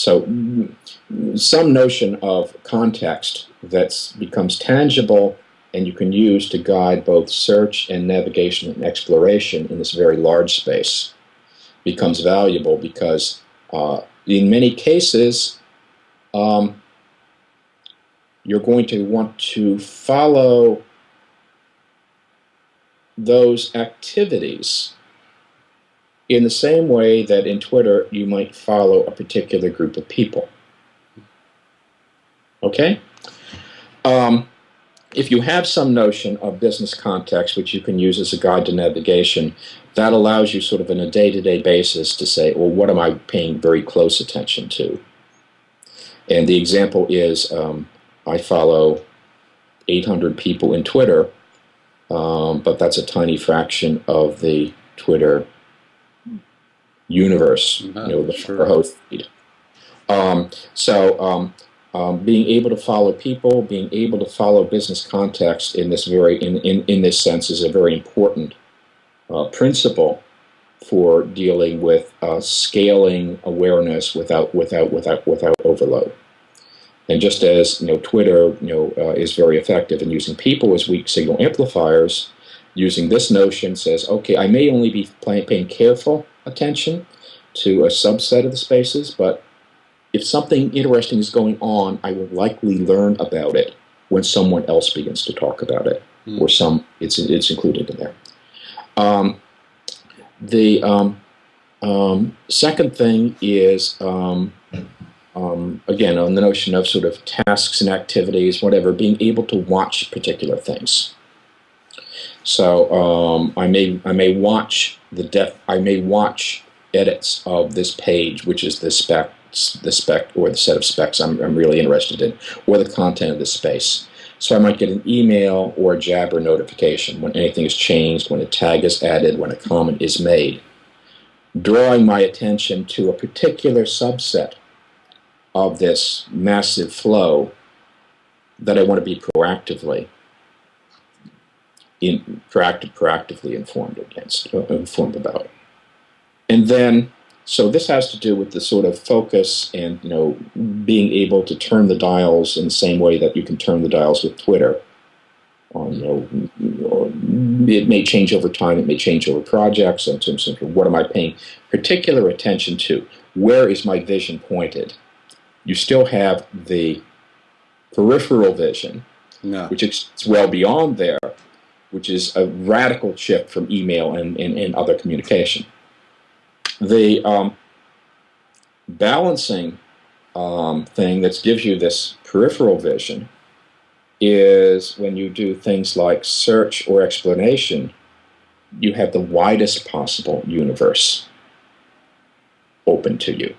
So some notion of context that becomes tangible and you can use to guide both search and navigation and exploration in this very large space becomes valuable because uh, in many cases um, you're going to want to follow those activities in the same way that in Twitter you might follow a particular group of people. Okay? Um, if you have some notion of business context, which you can use as a guide to navigation, that allows you sort of on a day-to-day basis to say, well, what am I paying very close attention to? And the example is um, I follow 800 people in Twitter, um, but that's a tiny fraction of the Twitter universe, you know, the sure. host. Um, so um, um, being able to follow people, being able to follow business context in this very in, in, in this sense is a very important uh, principle for dealing with uh, scaling awareness without without without without overload. And just as you know, Twitter you know uh, is very effective in using people as weak signal amplifiers, using this notion says, okay, I may only be playing, paying careful attention to a subset of the spaces, but if something interesting is going on, I will likely learn about it when someone else begins to talk about it, mm. or some it's it's included in there. Um, the um, um, second thing is um, um, again on the notion of sort of tasks and activities, whatever, being able to watch particular things. So um, I may I may watch the def I may watch edits of this page, which is the spec the spec or the set of specs I'm, I'm really interested in, or the content of the space. So I might get an email or a Jabber notification when anything is changed, when a tag is added, when a comment is made, drawing my attention to a particular subset of this massive flow that I want to be proactively in proactive, proactively informed against, uh, informed about. And then so this has to do with the sort of focus and you know being able to turn the dials in the same way that you can turn the dials with Twitter. On, you know, it may change over time. It may change over projects in terms of what am I paying particular attention to? Where is my vision pointed? You still have the peripheral vision, which is well beyond there, which is a radical shift from email and, and, and other communication. The um, balancing um, thing that gives you this peripheral vision is when you do things like search or explanation, you have the widest possible universe open to you.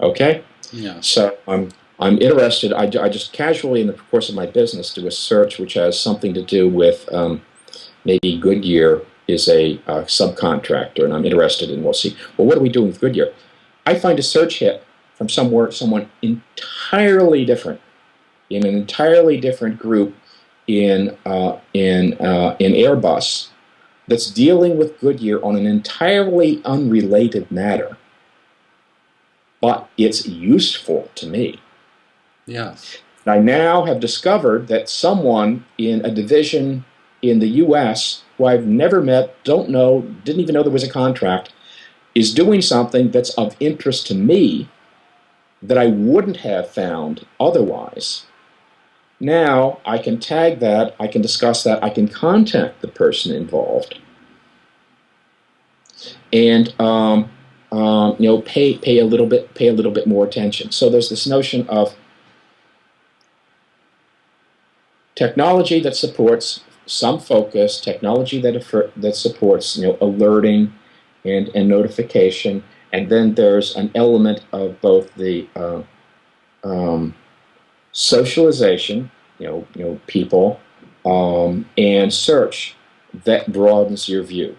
Okay? Yeah. So I'm, I'm interested, I, I just casually in the course of my business do a search which has something to do with um, maybe Goodyear is a uh, subcontractor, and I'm interested in, we'll see, well, what are we doing with Goodyear? I find a search hit from somewhere, someone entirely different, in an entirely different group in, uh, in, uh, in Airbus that's dealing with Goodyear on an entirely unrelated matter, but it's useful to me. Yes. I now have discovered that someone in a division in the U.S who I've never met, don't know, didn't even know there was a contract, is doing something that's of interest to me that I wouldn't have found otherwise. Now I can tag that, I can discuss that, I can contact the person involved, and um, um, you know pay pay a little bit pay a little bit more attention. So there's this notion of technology that supports some focus, technology that, that supports you know, alerting and, and notification, and then there's an element of both the uh, um, socialization, you know, you know, people, um, and search that broadens your view.